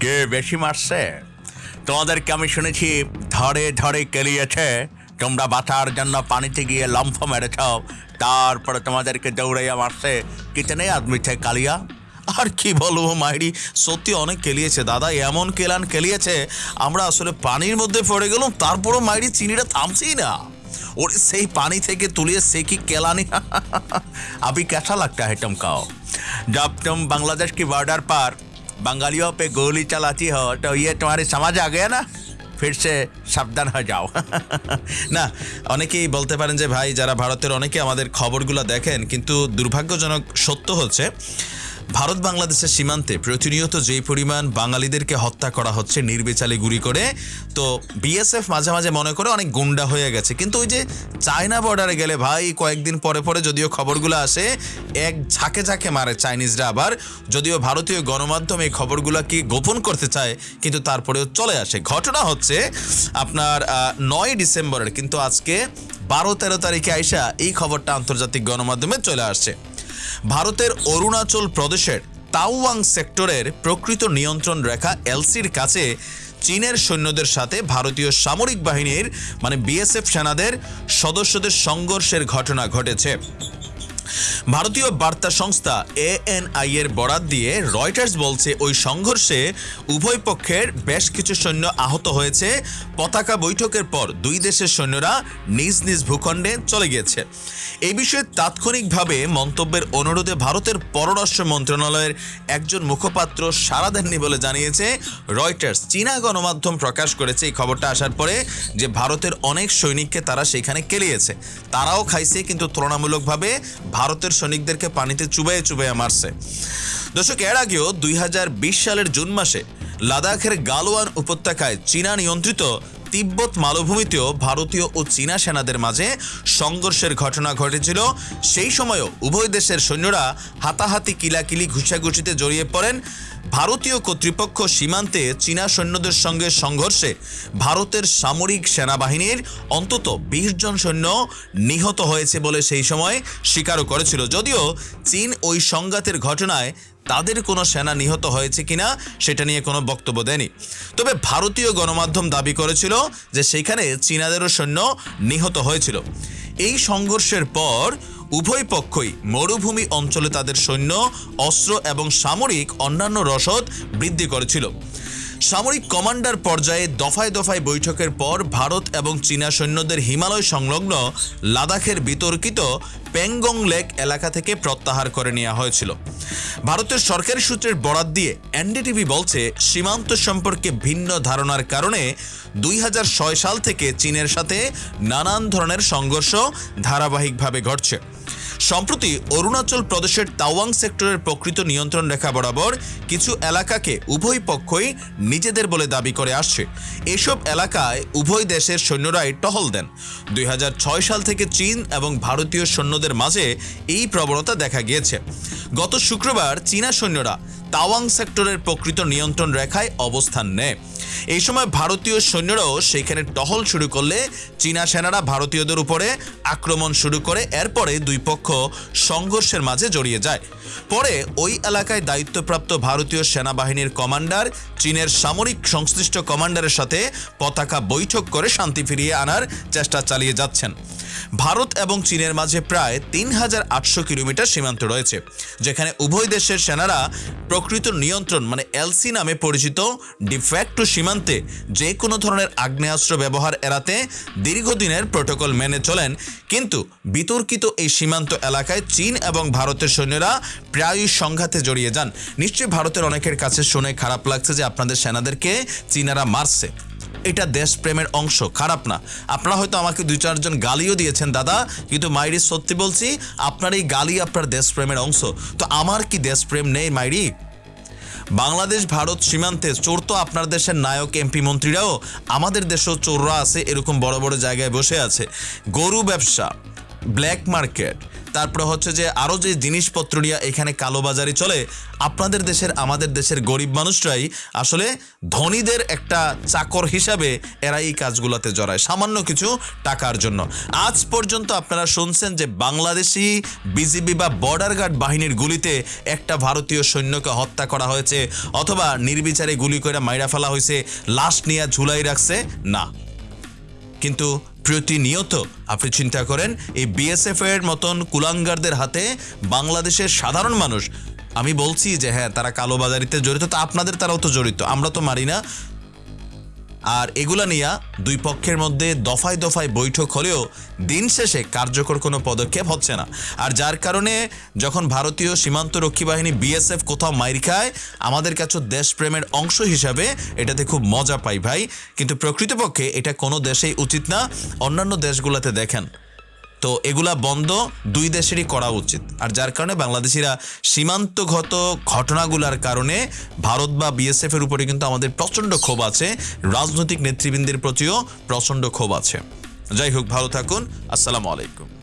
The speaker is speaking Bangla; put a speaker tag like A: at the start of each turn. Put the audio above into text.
A: কে বেশি মারছে? তোমাদেরকে আমি শুনেছি, ধরে ধরে কেলিয়েছে, তোমরা বাঁচার জন্য পানিতে গিয়ে লম্ফ মেরেছ, তারপরে তোমাদেরকে দৌড়াইয়া মারছে। কিচেনে আদমিছে কালিয়া? আর কি বলব মাইরি, সত্যি অনেক কেলিয়েছে দাদা, এমন কেলান কেলিয়েছে, আমরা আসলে পানির মধ্যে পড়ে গেলাম, তারপরও মাইরি চিনিটা থামছেই না। ওর সেই পানি থেকে তুলিয়ে সে কি কেলানি? अभी कैसा লাগতে হেটম কাও जब বাংলাদেশ কি की बॉर्डर बंगालियों पे गोली चलाती हो तो ये तुम्हारे समझ आ गया ना फिर से সাবধান হয়ে যাও
B: না অনেকেই বলতে পারেন যে ভাই যারা ভারতের অনেকে আমাদের খবরগুলো দেখেন কিন্তু দুর্ভাগ্যজনক সত্য হচ্ছে ভারত বাংলাদেশের সীমান্তে প্রতিনিয়ত যেই পরিমাণ বাঙালিদেরকে হত্যা করা হচ্ছে নির্বিচালে গুলি করে, তো বিএসএফ মাঝে মাঝে মনে করে অনেক গুন্ডা হয়ে গেছে। কিন্তু ওই যে চায়না বর্ডারে গেলে ভাই, কয়েকদিন পরে পরে যদিও খবরগুলো আসে, এক ঝাঁকে ঝাঁকে মারে চাইনিজরা আবার। যদিও ভারতীয় গণমাধ্যম এই খবরগুলো কি গোপন করতে চায়, কিন্তু তারপরেও চলে আসে। ঘটনা হচ্ছে, আপনার নয় ডিসেম্বরের, কিন্তু আজকে বারো তেরো তারিখে আইসা এই খবরটা আন্তর্জাতিক গণমাধ্যমে চলে আসছে। ভারতের অরুণাচল প্রদেশের তাওয়াং সেক্টরের প্রকৃত নিয়ন্ত্রণ রেখা এলসির কাছে চীনের সৈন্যদের সাথে ভারতীয় সামরিক বাহিনীর মানে বিএসএফ সেনাদের সদস্যদের সংঘর্ষের ঘটনা ঘটেছে। ভারতীয় বার্তা সংস্থা এএনআই এর বরাত দিয়ে রয়টার্স বলছে, ওই সংঘর্ষে উভয় পক্ষের বেশ কিছু সৈন্য আহত হয়েছে। পতাকা বৈঠকের পর দুই দেশের সৈন্যরা নিজ নিজ ভূখণ্ডে চলে গিয়েছে। এই বিষয়ে তাৎক্ষণিকভাবে মন্তব্যের অনুরোধে ভারতের পররাষ্ট্র মন্ত্রণালয়ের একজন মুখপাত্র সাড়া দেননি বলে জানিয়েছে রয়টার্স। চীনা গণমাধ্যম প্রকাশ করেছে এই খবরটা আসার পরে যে ভারতের অনেক সৈনিককে তারা সেখানে কেলিয়েছে। তারাও খাইছে, কিন্তু তুলনামূলকভাবে ভারতের সৈনিকদেরকে পানিতে চুবাইয়ে চুবাইয়ে মারছে। দর্শক, এর আগেও দুই হাজার বিশ সালের জুন মাসে লাদাখের গালওয়ান উপত্যকায় চীনা নিয়ন্ত্রিত তিব্বত মালভূমিতেও ভারতীয় ও চীনা সেনাদের মাঝে সংঘর্ষের ঘটনা ঘটেছিল। সেই সময়ও উভয় দেশের সৈন্যরা হাতাহাতি কিলাকিলি ঘুষাঘুষিতে জড়িয়ে পড়েন। ভারতীয় কর্তৃপক্ষ সীমান্তে চীনা সৈন্যদের সঙ্গে সংঘর্ষে ভারতের সামরিক সেনাবাহিনীর অন্তত বিশ জন সৈন্য নিহত হয়েছে বলে সেই সময় স্বীকারও করেছিল। যদিও চীন ওই সংঘাতের ঘটনায় তাদের কোনো সেনা নিহত হয়েছে কিনা সেটা নিয়ে কোনো বক্তব্য দেয়নি। তবে ভারতীয় গণমাধ্যম দাবি করেছিল যে সেখানে চীনাদেরও সৈন্য নিহত হয়েছিল। এই সংঘর্ষের পর উভয় পক্ষই মরুভূমি অঞ্চলে তাদের সৈন্য, অস্ত্র এবং সামরিক অন্যান্য রসদ বৃদ্ধি করেছিল। সামরিক কমান্ডার পর্যায়ে দফায় দফায় বৈঠকের পর ভারত এবং চীনা সৈন্যদের হিমালয় সংলগ্ন লাদাখের বিতর্কিত প্যাংগং লেক এলাকা থেকে প্রত্যাহার করে নেওয়া হয়েছিল। ভারতের সরকারি সূত্রের বরাত দিয়ে এনডিটিভি বলছে, সীমান্ত সম্পর্কে ভিন্ন ধারণার কারণে দুই হাজার ছয় সাল থেকে চীনের সাথে নানান ধরনের সংঘর্ষ ধারাবাহিকভাবে ঘটছে। সম্প্রতি অরুণাচল প্রদেশের তাওয়াং সেক্টরের প্রকৃত নিয়ন্ত্রণ রেখা বরাবর কিছু এলাকাকে উভয় পক্ষই নিজেদের বলে দাবি করে আসছে। এসব এলাকায় উভয় দেশের সৈন্যরাই টহল দেন। দুই হাজার ছয় সাল থেকে চীন এবং ভারতীয় সৈন্যদের মাঝে এই প্রবণতা দেখা গিয়েছে। গত শুক্রবার চীনা সৈন্যরা তাওয়াং সেক্টরের প্রকৃত নিয়ন্ত্রণ রেখায় অবস্থান নেয়। এই সময় ভারতীয় সৈন্যরাও সেখানে টহল শুরু করলে চীনা সেনারা ভারতীয়দের উপরে আক্রমণ শুরু করে, এরপরে দুই পক্ষ সংঘর্ষের মাঝে জড়িয়ে যায়। পরে ওই এলাকায় দায়িত্বপ্রাপ্ত ভারতীয় সেনাবাহিনীর কমান্ডার, চীনের সামরিক সংশ্লিষ্ট কমান্ডারের সাথে পতাকা বৈঠক করে শান্তি ফিরিয়ে আনার চেষ্টা চালিয়ে যাচ্ছেন। ভারত এবং চীনের মাঝে প্রায় তিন হাজার আটশো কিলোমিটার সীমান্ত রয়েছে, যেখানে উভয় দেশের সেনারা প্রকৃত নিয়ন্ত্রণ মানে এলসি নামে পরিচিত ডিফ্যাক্টো সীমান্তে যে কোনো ধরনের আগ্নেয়াস্ত্র ব্যবহার এড়াতে দীর্ঘদিনের প্রোটোকল মেনে চলেন। কিন্তু বিতর্কিত এই সীমান্ত এলাকায় চীন এবং ভারতের সৈন্যরা প্রায়ই সংঘাতে জড়িয়ে যান। নিশ্চয়ই ভারতের অনেকের কাছে শুনে খারাপ লাগছে যে আপনাদের সেনাদেরকে চীনারা মারছে। এটা দেশপ্রেমের অংশ, খারাপ না। আপনারা হয়তো আমাকে দুই চারজন গালিও দিয়েছেন, দাদা, কিন্তু মাইরি, সত্যি বলছি, আপনার এই গালি আপনার দেশপ্রেমের অংশ। তো আমার কি দেশপ্রেম নেই, মাইরি? বাংলাদেশ, ভারত সীমান্তে চোর তো আপনার দেশের নায়ক, এমপি মন্ত্রীরাও। আমাদের দেশেও চোররা আছে, এরকম বড় বড় জায়গায় বসে আছে। গরু ব্যবসা ব্ল্যাক মার্কেট তারপরে হচ্ছে যে আরও যে জিনিসপত্র নিয়ে এখানে কালোবাজারি চলে, আপনাদের দেশের, আমাদের দেশের গরিব মানুষরাই আসলে ধনীদের একটা চাকর হিসাবে এরা এই কাজগুলোতে জড়ায়, সামান্য কিছু টাকার জন্য। আজ পর্যন্ত আপনারা শুনছেন যে বাংলাদেশি বিজিবি বা বর্ডার গার্ড বাহিনীর গুলিতে একটা ভারতীয় সৈন্যকে হত্যা করা হয়েছে, অথবা নির্বিচারে গুলি করে মাইরা ফেলা হয়েছে, লাশ নিয়ে ঝুলাই রাখছে, না। কিন্তু প্রতিনিয়ত আপনি চিন্তা করেন, এই বিএসএফ এর মতন কুলাঙ্গারদের হাতে বাংলাদেশের সাধারণ মানুষ, আমি বলছি যে হ্যাঁ তারা কালোবাজারিতে জড়িত, তা আপনাদের, তারাও তো জড়িত, আমরা তো মারি না। আর এগুলা নিয়ে দুই পক্ষের মধ্যে দফায় দফায় বৈঠক হলেও দিন শেষে কার্যকর কোনো পদক্ষেপ হচ্ছে না। আর যার কারণে যখন ভারতীয় সীমান্ত রক্ষী বাহিনী বিএসএফ কোথাও মাইর খায়, আমাদের কাছে দেশপ্রেমের অংশ হিসাবে এটাতে খুব মজা পাই ভাই। কিন্তু প্রকৃতপক্ষে এটা কোনো দেশেই উচিত না, অন্যান্য দেশগুলোতে দেখেন। তো এগুলা বন্ধ দুই দেশেরই করা উচিত। আর যার কারণে বাংলাদেশিরা সীমান্তগত ঘটনাগুলার কারণে ভারত বা বিএসএফ এর উপরে কিন্তু আমাদের প্রচণ্ড ক্ষোভ আছে। রাজনৈতিক নেতৃবৃন্দের প্রতিও প্রচণ্ড ক্ষোভ আছে। যাই হোক, ভালো থাকুন। আসসালামু আলাইকুম।